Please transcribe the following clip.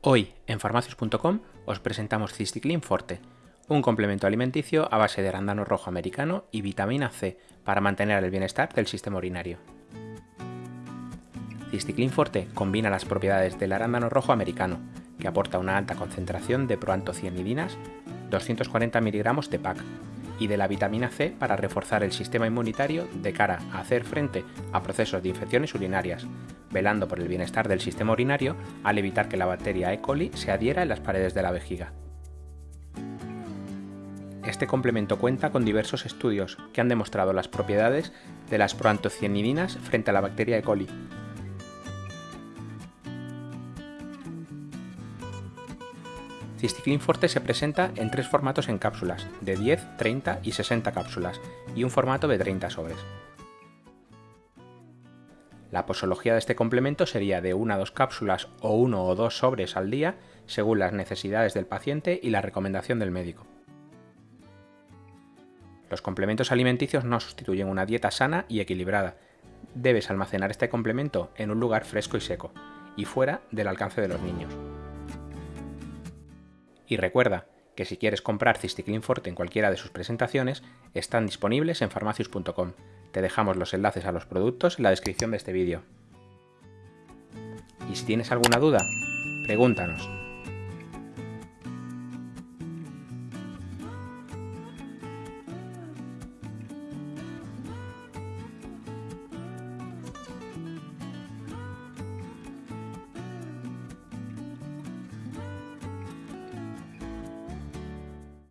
Hoy en farmacius.com os presentamos Cisticlin Forte, un complemento alimenticio a base de arándano rojo americano y vitamina C para mantener el bienestar del sistema urinario. Cisticlin Forte combina las propiedades del arándano rojo americano, que aporta una alta concentración de proantocianidinas, 240 mg de PAC, y de la vitamina C para reforzar el sistema inmunitario de cara a hacer frente a procesos de infecciones urinarias, velando por el bienestar del sistema urinario al evitar que la bacteria E. coli se adhiera en las paredes de la vejiga. Este complemento cuenta con diversos estudios que han demostrado las propiedades de las proantocianidinas frente a la bacteria E. coli, Cisticlin Forte se presenta en tres formatos en cápsulas, de 10, 30 y 60 cápsulas, y un formato de 30 sobres. La posología de este complemento sería de 1 a 2 cápsulas o 1 o 2 sobres al día, según las necesidades del paciente y la recomendación del médico. Los complementos alimenticios no sustituyen una dieta sana y equilibrada. Debes almacenar este complemento en un lugar fresco y seco, y fuera del alcance de los niños. Y recuerda que si quieres comprar Cisticlin Forte en cualquiera de sus presentaciones, están disponibles en farmacius.com. Te dejamos los enlaces a los productos en la descripción de este vídeo. Y si tienes alguna duda, pregúntanos.